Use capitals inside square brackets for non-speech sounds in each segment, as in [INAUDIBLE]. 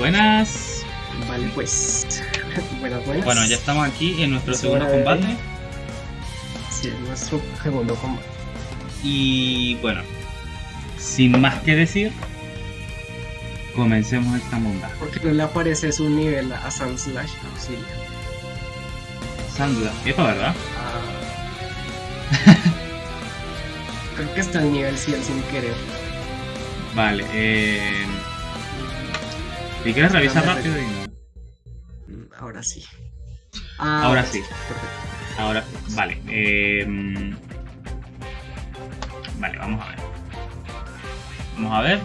Buenas. Vale, pues. [LAUGHS] buenas, buenas. Bueno, ya estamos aquí en nuestro Es segundo de- combate. Sí, es nuestro segundo combate. Y bueno, sin más que decir, comencemos esta monda. Porque no le aparece su nivel a Sun Slash Auxilia. Sandra, esto verdad. Ah. [LAUGHS] Creo que está en nivel 100 sin querer. Vale, eh. Si quieres revisar rápido y. Mm, Ahora sí. Ah, Ahora sí. Perfecto. Ahora, vale. eh, vale, vamos a ver. Vamos a ver.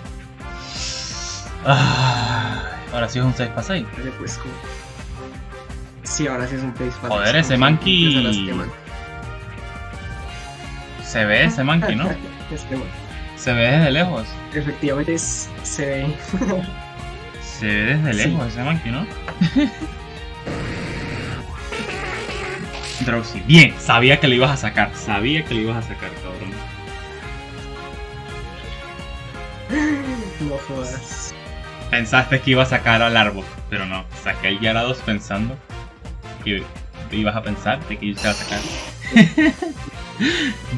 Ah, ahora sí es un 6 para 6. Vale, pues como. Sí, ahora sí es un place para Joder, ese monkey- Se ve ese monkey, ¿no? [LAUGHS] Este man. Se ve desde lejos. Efectivamente es- se ve. [LAUGHS] Se ve desde Sí. lejos ese monkey, ¿no? [LAUGHS] Drowsy. Bien, sabía que lo ibas a sacar. Sabía que lo ibas a sacar, cabrón. no jodas. Pensaste que iba a sacar al árbol, pero no. Saqué el Gyarados pensando que ibas a pensar de que yo se iba a sacar. [LAUGHS]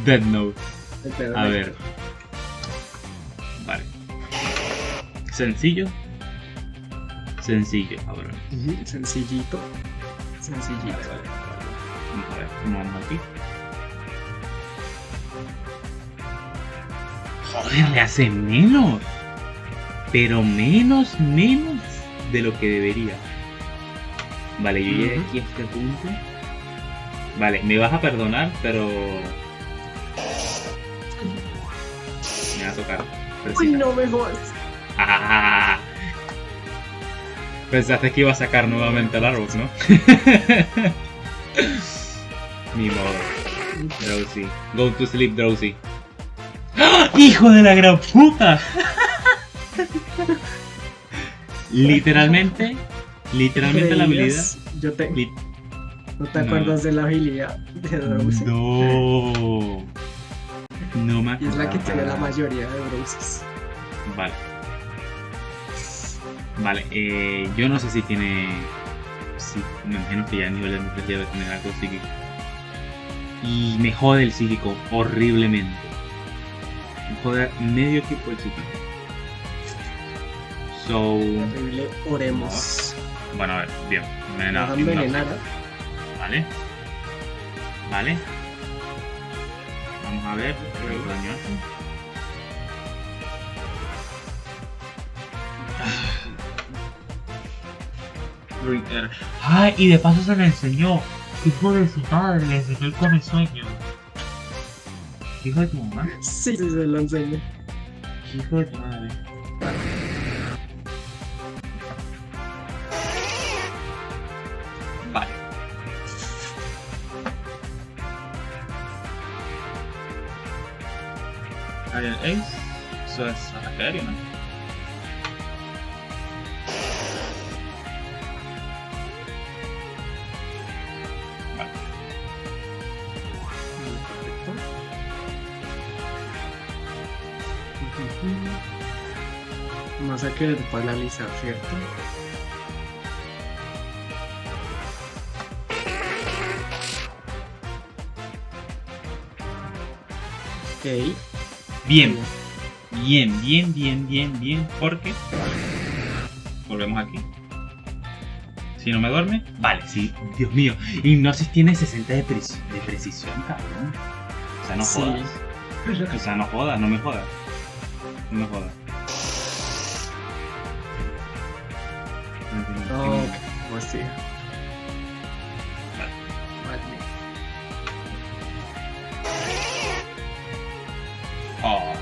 Dead Note. A ver. Vale. Sencillo. Sencillo, cabrón. Ujú, Sencillito. Sencillito. Vale, vale, vale. Vamos a ver cómo vamos aquí. Joder, le hace menos. Pero menos, menos de lo que debería. Vale, yo llegué aquí a este punto. Vale, me vas a perdonar, pero. Me va a tocar. Uy, no me jodas. Ah. Pensaste que iba a sacar nuevamente el árbol, ¿no? [LAUGHS] Ni modo. Drowsy. Go to sleep, Drowsy. ¡Ah! ¡Hijo de la gran puta! literalmente, literalmente la habilidad. Yo te, li- ¿No te No. acuerdas de la habilidad de Drowsy? No. No me Y es la que tiene la mayoría de Drowsys. Vale. Vale, eh, yo no sé si tiene. Sí, me imagino que ya a nivel de ya debe tener algo psíquico. Y me jode el psíquico horriblemente. Me jode medio equipo el psíquico. So. Horrible, oremos. Bueno, a ver, bien. Envenenado. han envenenado. Vale. Vale. Vamos a ver. ¿Qué daño hace? ¡Ay! Y de paso se le enseñó. Hijo de su madre, le enseñó el come sueño. Hijo de tu mamá. Sí, sí, se lo enseño. Hijo de tu madre. Vale. Ariel Ace. Eso es aéreo, ¿no? Vamos a querer paralizar, ¿cierto? Ok. Bien, bien, bien, bien, bien, bien, porque volvemos aquí. Si no me duerme, vale, sí, Dios mío. Hipnosis tiene 60 de, preci- de precisión, cabrón. O sea, no Sí. jodas. O sea, no jodas, no me jodas. No me jodas. No. Vale. Vale. Oh.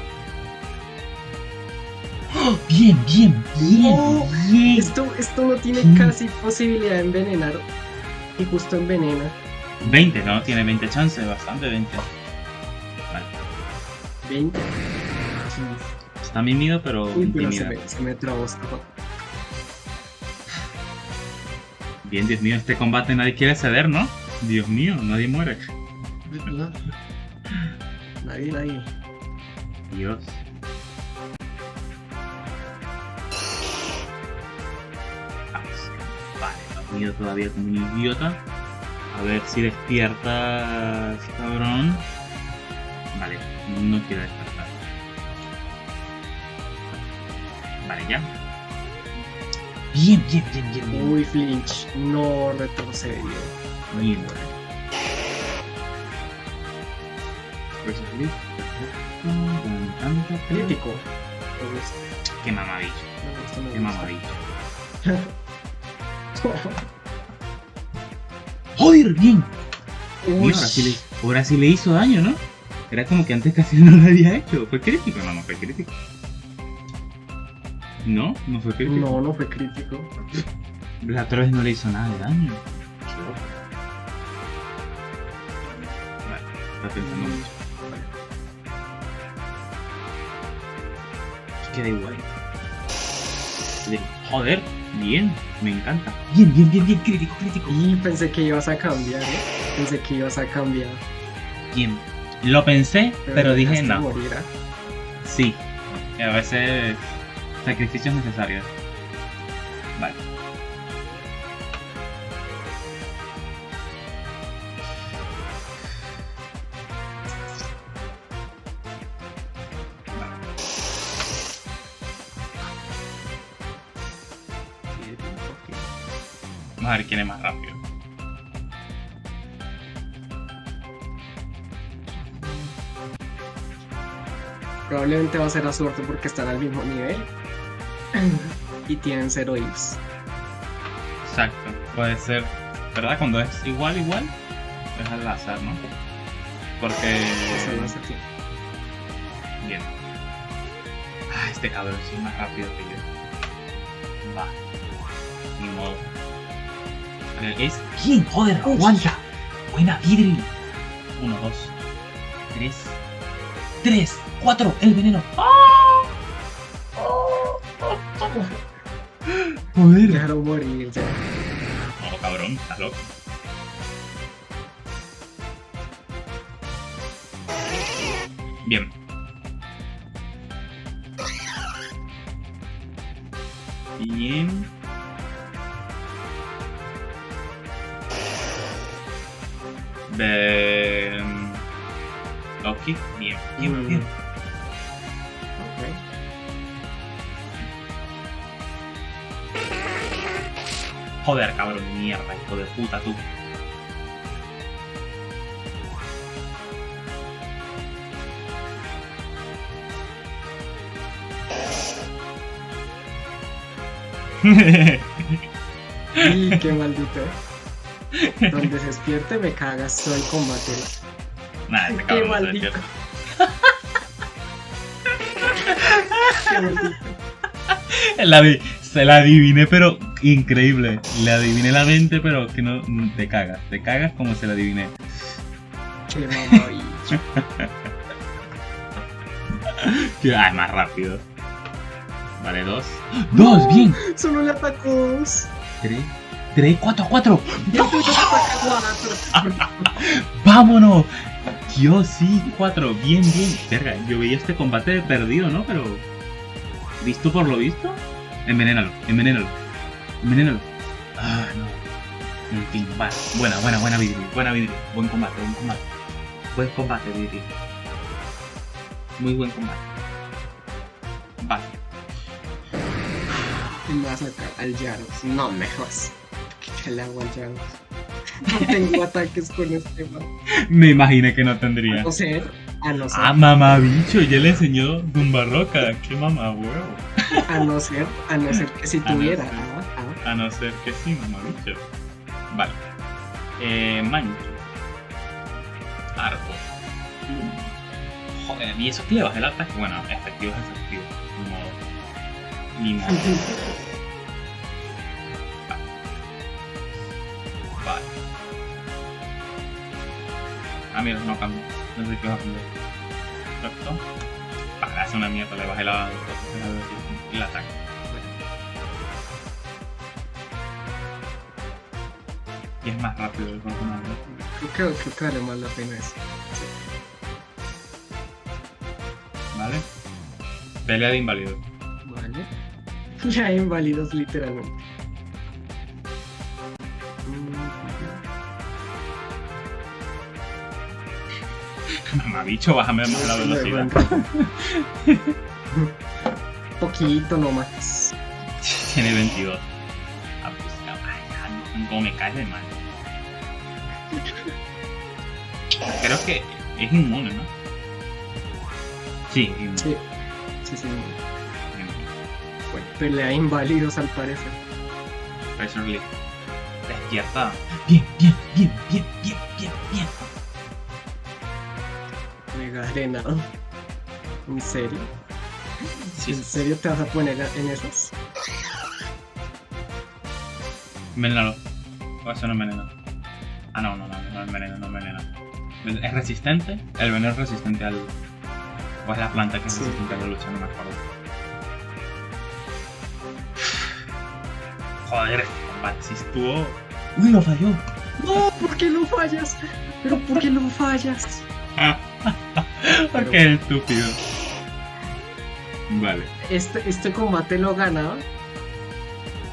¡Oh! Bien, bien, bien, No, bien. Esto, esto no tiene Sí. casi posibilidad de envenenar. Y justo envenena. 20, no, tiene 20 chances, bastante 20. Vale. 20. Está mimido, pero Uy, pero se me, se me trabó esta pa- Bien, Dios mío, este combate nadie quiere ceder, ¿no? Dios mío, nadie muere. No. Nadie, nadie. Dios. Vale, dormido todavía como un idiota. A ver si despiertas, cabrón. Vale, no quiero despertar. Vale, ya. Bien, bien, bien, bien, bien. Uy, flinch. No retrocedió. Con tanto, pero- Crítico. Qué me qué mamabicho. [LAUGHS] ¡Joder, bien! Uy, ahora, sí le, ahora sí le hizo daño, ¿no? Era como que antes casi [LAUGHS] no lo había hecho. ¿Fue crítico? No, no fue crítico. No, no fue crítico. No, no fue crítico. La otra vez no le hizo nada de daño. Vale, está pensando mucho. Queda igual. Joder, bien, me encanta. Bien, bien, bien, bien, crítico, crítico. Y pensé que ibas a cambiar, ¿eh? Pensé que ibas a cambiar. Bien. Lo pensé, pero, dije dejaste no. morir, ¿ah? Sí. A veces sacrificios necesarios. Vale. Vamos a ver quién es más rápido. Probablemente va a ser a suerte porque están al mismo nivel. [CLEARS THROAT] y tienen cero ifs. Exacto. Puede ser. ¿Verdad? Cuando es igual, igual, es al azar, ¿no? Porque. No sé qué. Bien. Ah, este cabrón es más rápido que yo. Va. Ni modo. Es. ¿Quién? Joder, aguanta. Buena Vidri. Uno, dos, tres. Tres, cuatro, el veneno. ¡Ah! Joder. Dejaron morir ya. No, cabrón, está loco. Bien. Bien. De... Loki. Bien, bien, bien. Joder, cabrón, mierda, hijo de puta tú. [LAUGHS] Y qué maldito. Donde se despierte me cagas todo el combate. Nada, este [LAUGHS] Qué maldito. Qué [LAUGHS] maldito. La se la adiviné, pero increíble. Le adiviné la mente, pero que no te cagas. Te cagas como se la adiviné. Que- Ah, es más rápido. Vale, dos. ¡Dos! ¡Bien! Solo le atacó dos. Tres. Tres, cuatro, cuatro. [LAUGHS] ¡Vámonos! Dios, sí, cuatro. Bien, bien. Verga, yo veía este combate perdido, ¿no? Pero. ¿Visto por lo visto? Envenénalo, envenénalo. Envenénalo. Ah, no. En fin, vale. Buena, buena, buena Vidri. Buena Vidri. Buen combate, buen combate. Buen combate, Vidri. Muy buen combate. Vale. Me vas a sacar al Yaros. No me jodas. ¿Qué le hago al Yaros? No tengo ataques con este man. Me imaginé que no A tendría. no ser, a no ser, Ah, mamá bicho, ya le enseñó Dumba Roca. Qué mamá huevo. a no ser, a no ser que si [LAUGHS] A no A no ser que sí, mamá bicho. Vale. Eh, mancho. Arco. Joder, ¿y eso que le baja el ataque? Bueno, efectivo es efectivo. Ni modo. Ni modo. Vale. Ah, mira, no cambia. No sé qué va a cambiar. Perfecto. Para hacer una mierda, le bajé la, el ataque. y es más rápido el cuerpo. Creo, que vale más la pena eso. ¿Vale? Pelea de inválidos Vale. [LAUGHS] Ya inválidos literalmente. [LAUGHS] Mamabicho, bájame más la velocidad. Poquito nomás. [LAUGHS] Tiene 22. Ah, pues, me cae de mal. Creo que es inmune, ¿no? Sí, inmune. Sí, sí, sí. inmune. Pelea inválidos al parecer. Razor Leaf. Despierta. Bien, bien, bien, bien, bien, bien, bien. Mega arenado. ¿En serio? Sí, ¿En serio te vas a poner en esas? Envenenalo. O eso no envenena. Ah, no, no, no, no envenena, no envenena. ¿Es resistente? El veneno es resistente al. O es la planta que es Sí. resistente a la lucha, no me acuerdo. Joder, este combate sí estuvo. ¡Uy, lo falló! No, ¿por qué lo fallas? ¿Pero por qué lo fallas? [LAUGHS] Qué estúpido. Vale. Este, este combate lo ganaba.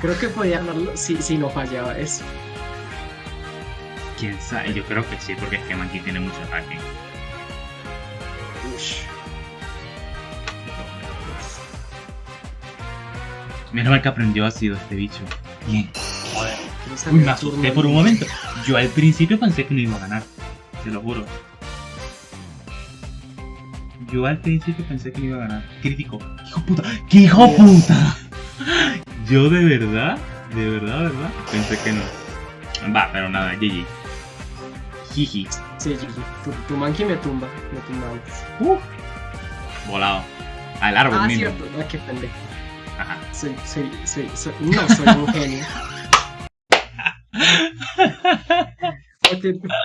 Creo que podía ganarlo si, si no fallaba eso. Quién sabe, yo creo que sí, porque es que Monkey tiene mucho ataque. Menos mal que aprendió ácido este bicho. Bien. Joder. Uy, me asusté por un momento. Yo al principio pensé que no iba a ganar. Te lo juro. Yo al principio pensé que no iba a ganar. Crítico. ¡Hijo puta! ¡Qué hijo puta! [LAUGHS] Yo de verdad, de verdad, verdad, pensé que no. Va, pero nada, GG. Jiji. Sí, sí. Tu, tu monkey me tumba. Me tumba antes. Uh. Volado. Al árbol Ah, mismo. cierto. Ah, qué pendejo. Ajá. Soy, soy, soy, soy. No, soy un genio. [LAUGHS]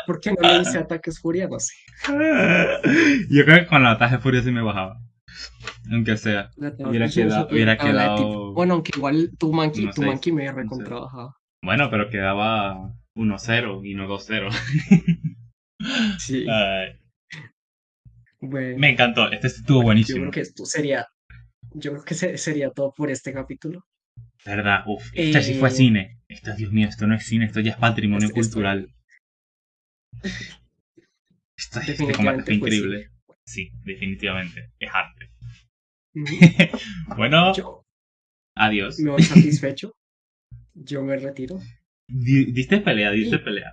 ¿Por qué, no le hice ataques furia? No sé. Yo creo que con la ataque de furia sí me bajaba. Aunque sea. Hubiera quedado- hubiera quedado- Bueno, aunque igual tu No tu sé, me no sé. recontrabajaba. Bueno, pero quedaba 1-0 y no 2-0. [LAUGHS] Sí. Bueno, me encantó. Este estuvo yo buenísimo. creo que esto sería. Yo creo que se- sería todo por este capítulo. ¿Verdad? Uf, esto sí fue Eh, cine. Esto, Dios mío, esto no es cine, esto ya es patrimonio Esto- esto- cultural. [LAUGHS] Esto, este combate fue increíble. Sí, definitivamente. Es arte. [LAUGHS] Bueno, Yo adiós. me voy satisfecho. Yo me retiro. Di- Diste pelea, diste pelea.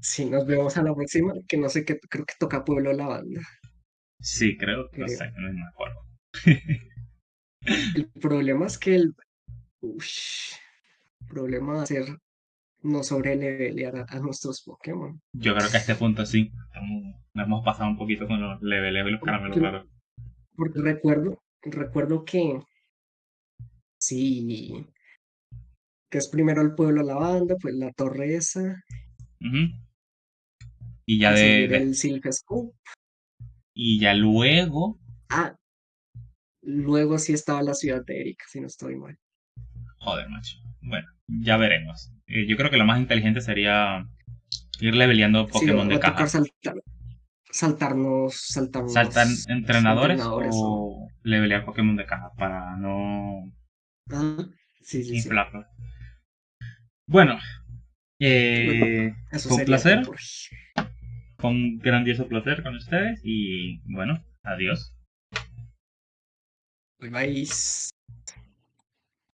Sí, nos vemos a la próxima. Que no sé qué, creo que toca Pueblo la banda. Sí, creo. No Creo. sé, no me acuerdo. El problema es que el. Ush, el problema va a ser no sobrelevelear a, a nuestros Pokémon. Yo creo que a este punto sí. estamos- Nos hemos pasado un poquito con los leveleos y los caramelos raros. Porque recuerdo, recuerdo que sí, que es primero el pueblo la banda, pues la torre esa. Y ya de, el Silph Scoop. y ya luego. Ah, luego sí estaba la ciudad de Erika, si no estoy mal. Joder, macho. Bueno, ya veremos. Eh, yo creo que lo más inteligente sería ir leveleando Pokémon de caja. saltar, saltarnos, saltarnos. ¿Saltan entrenadores, entrenadores, o levelear Pokémon de caja para no Ah, sí, sí, sí. Bueno, eh, Eso sería placer, por- un grandioso placer con ustedes y bueno, adiós. Bye bye.